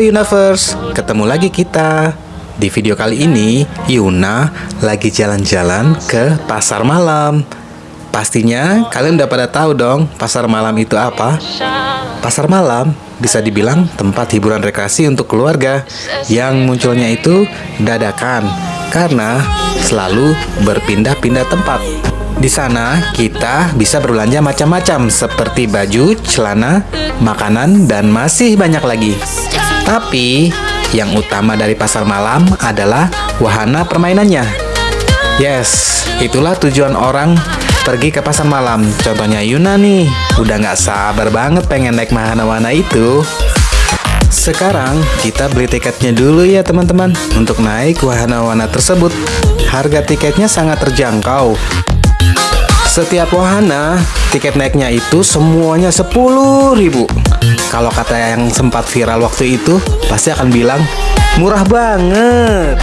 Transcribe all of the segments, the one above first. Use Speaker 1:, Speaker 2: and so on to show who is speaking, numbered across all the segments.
Speaker 1: Universe, ketemu lagi kita. Di video kali ini, Yuna lagi jalan-jalan ke pasar malam. Pastinya kalian udah pada tahu dong pasar malam itu apa? Pasar malam bisa dibilang tempat hiburan rekreasi untuk keluarga yang munculnya itu dadakan karena selalu berpindah-pindah tempat. Di sana kita bisa berbelanja macam-macam seperti baju, celana, makanan, dan masih banyak lagi. Tapi yang utama dari pasar malam adalah wahana permainannya. Yes, itulah tujuan orang pergi ke pasar malam. Contohnya Yuna nih, udah nggak sabar banget pengen naik wahana-wahana itu. Sekarang kita beli tiketnya dulu ya teman-teman untuk naik wahana-wahana tersebut. Harga tiketnya sangat terjangkau. Setiap wahana, tiket naiknya itu semuanya 10.000 Kalau kata yang sempat viral waktu itu, pasti akan bilang, murah banget.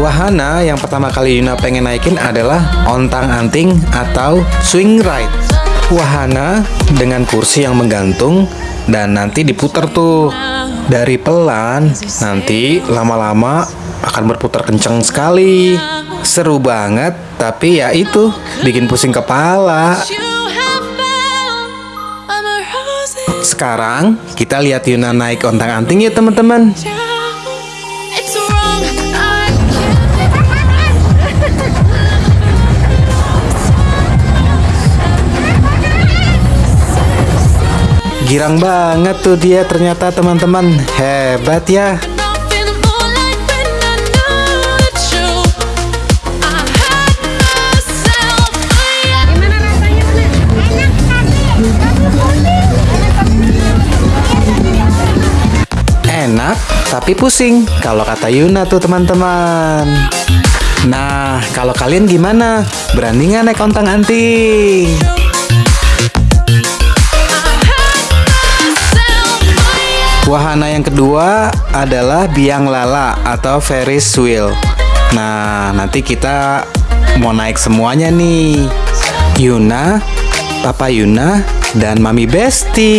Speaker 1: Wahana yang pertama kali Yuna pengen naikin adalah ontang-anting atau swing ride wahana dengan kursi yang menggantung dan nanti diputar tuh dari pelan. Nanti lama-lama akan berputar kencang sekali. Seru banget tapi ya itu bikin pusing kepala. Sekarang kita lihat Yuna naik ontang anting ya teman-teman Girang banget tuh dia ternyata teman-teman. Hebat ya. Enak tapi pusing. Kalau kata Yuna tuh teman-teman. Nah kalau kalian gimana? Berani nggak naik kontang Wahana yang kedua adalah biang lala atau Ferris wheel. Nah, nanti kita mau naik semuanya nih. Yuna, Papa Yuna, dan Mami Besti.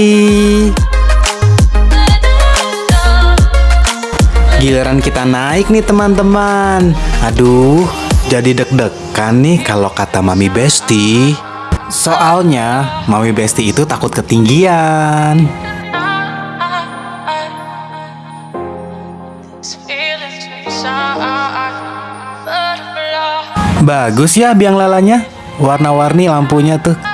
Speaker 1: Giliran kita naik nih teman-teman. Aduh, jadi deg-degan nih kalau kata Mami Besti. Soalnya, Mami Besti itu takut ketinggian. Bagus ya biang lalanya. Warna-warni lampunya tuh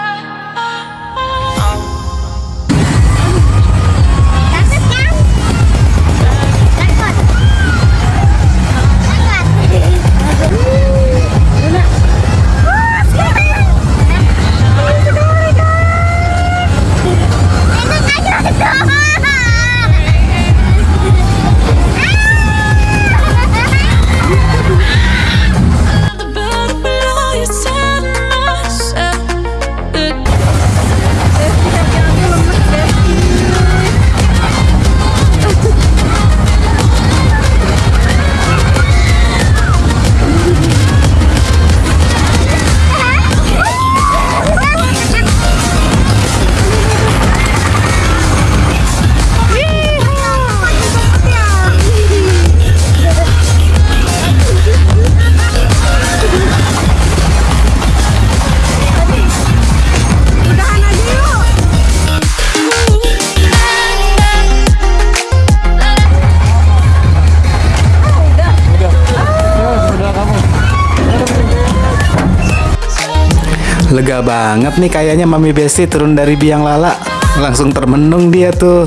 Speaker 1: Lega banget nih kayaknya Mami Besti turun dari biang lala. Langsung termenung dia tuh.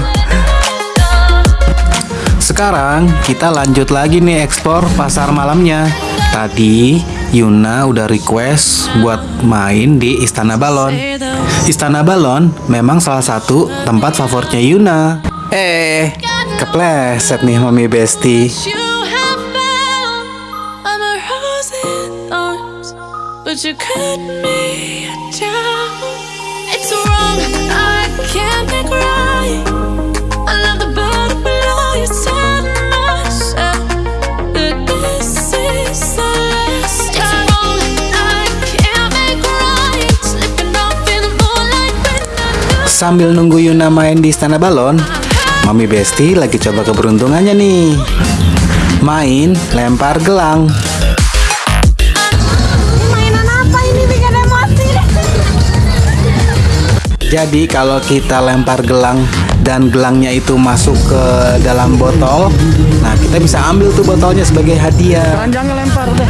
Speaker 1: Sekarang kita lanjut lagi nih ekspor pasar malamnya. Tadi Yuna udah request buat main di Istana Balon. Istana Balon memang salah satu tempat favoritnya Yuna. Eh, kepleset nih Mami Besti but you cut me down. It's wrong, I can't make right. Sambil nunggu Yuna main di Istana Balon, Mami Besti lagi coba keberuntungannya nih. Main lempar gelang. Jadi kalau kita lempar gelang dan gelangnya itu masuk ke dalam botol, nah kita bisa ambil tuh botolnya sebagai hadiah.
Speaker 2: Jangan lempar udah.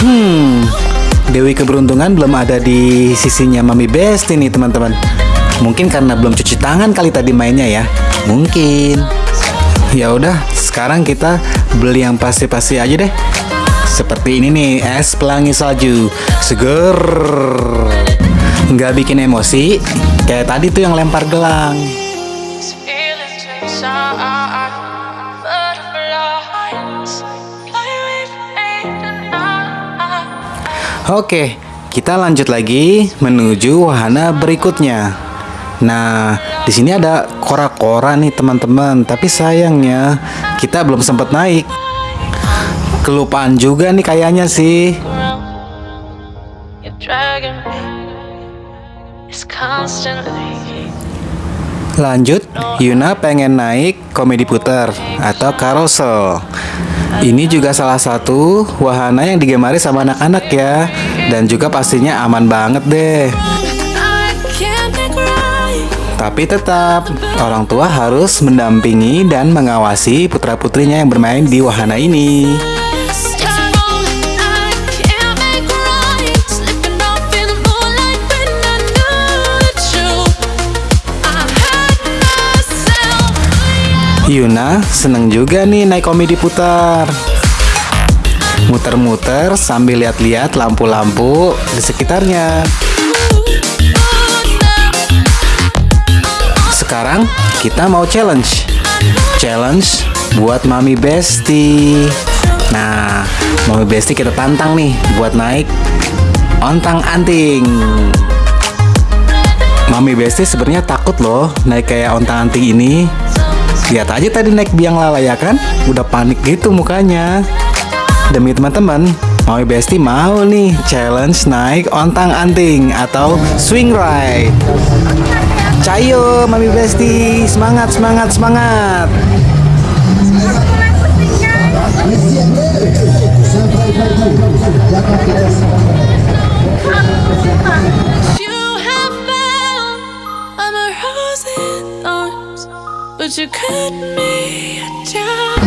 Speaker 1: Hmm, Dewi keberuntungan belum ada di sisinya Mami Besti nih teman-teman. Mungkin karena belum cuci tangan kali tadi mainnya ya. Mungkin. Ya udah, sekarang kita beli yang pasti-pasti aja deh. Seperti ini nih, es pelangi salju. Seger. Nggak bikin emosi. Kayak tadi tuh yang lempar gelang. Oke, kita lanjut lagi menuju wahana berikutnya. Nah, di sini ada kora-kora nih teman-teman, tapi sayangnya kita belum sempat naik. Kelupaan juga nih kayaknya sih. Lanjut, Yuna pengen naik komedi puter atau carousel. Ini juga salah satu wahana yang digemari sama anak-anak ya, dan juga pastinya aman banget deh. Tapi tetap, orang tua harus mendampingi dan mengawasi putra-putrinya yang bermain di wahana ini. Yuna seneng juga nih naik komedi putar. Muter-muter sambil lihat-lihat lampu-lampu di sekitarnya. Sekarang kita mau challenge. Challenge buat Mami Besti. Nah, Mami Besti kita tantang nih buat naik ontang anting. Mami Besti sebenarnya takut loh naik kayak ontang anting ini. Lihat aja tadi naik biang lala ya kan? Udah panik gitu mukanya. Demi teman-teman, Mami Besti mau nih challenge naik ontang anting atau swing ride. Cayo Mami Besti, semangat semangat semangat.
Speaker 3: You you cut me down.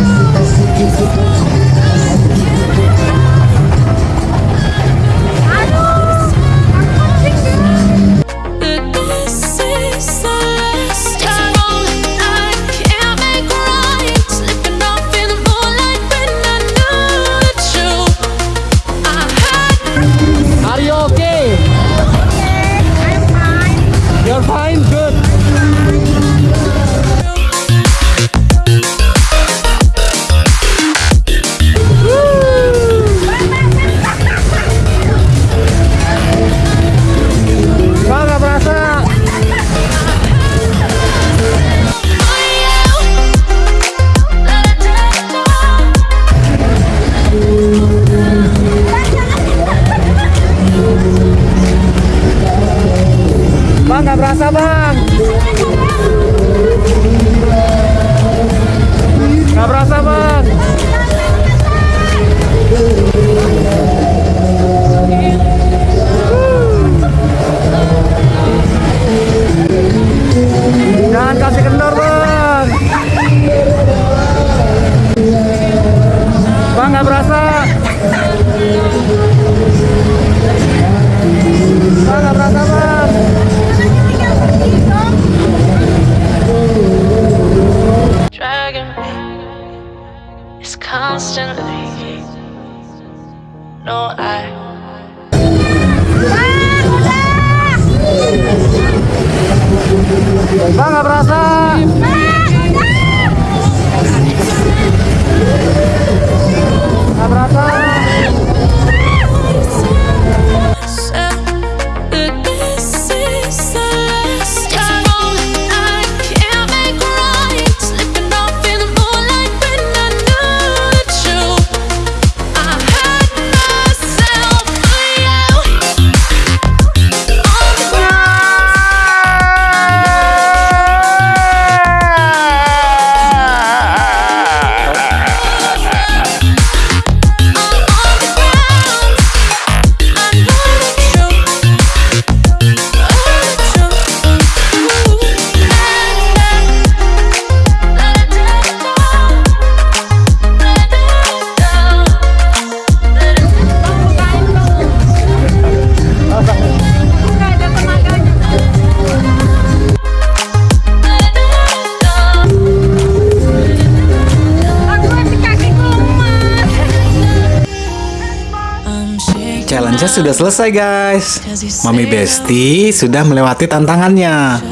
Speaker 1: Sudah selesai guys. Mami Besti sudah melewati tantangannya.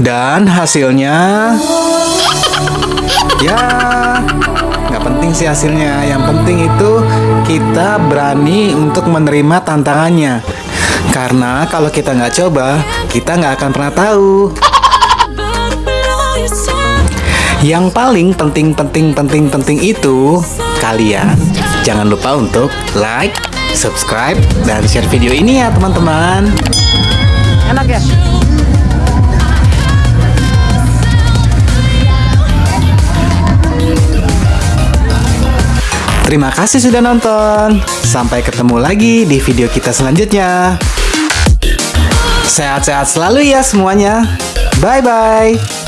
Speaker 1: Dan hasilnya Ya nggak penting sih hasilnya Yang penting itu kita berani untuk menerima tantangannya Karena kalau kita nggak coba Kita nggak akan pernah tahu. Yang paling penting penting penting penting itu Kalian jangan lupa untuk like, subscribe, dan share video ini ya teman-teman
Speaker 2: Enak ya?
Speaker 1: Terima kasih sudah nonton. Sampai ketemu lagi di video kita selanjutnya. Sehat-sehat selalu ya semuanya. Bye bye.